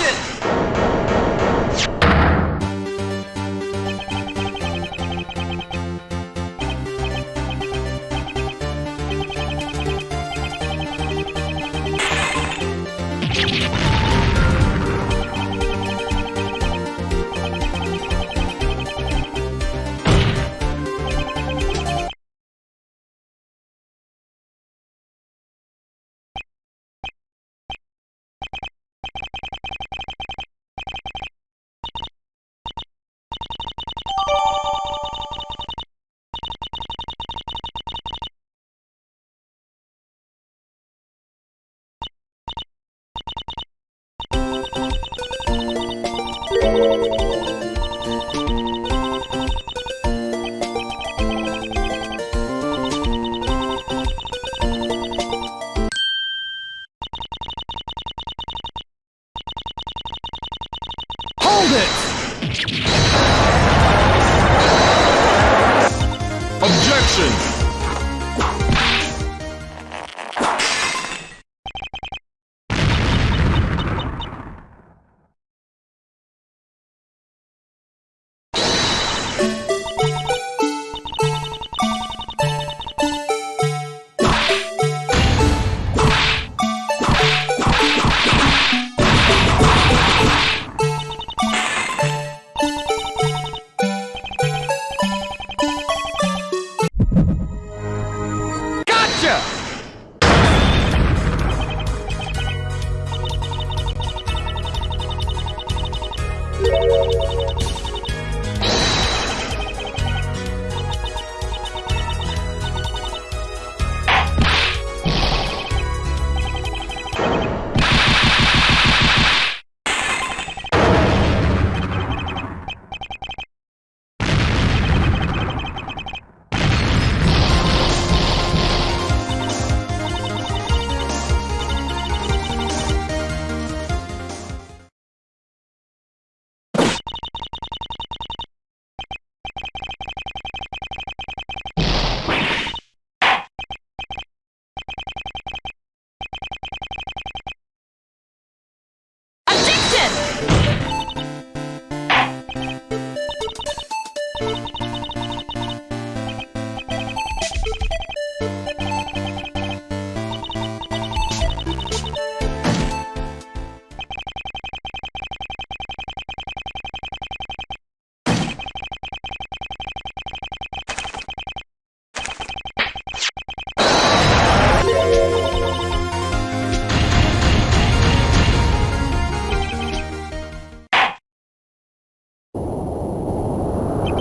Attention! Objection!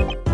ん?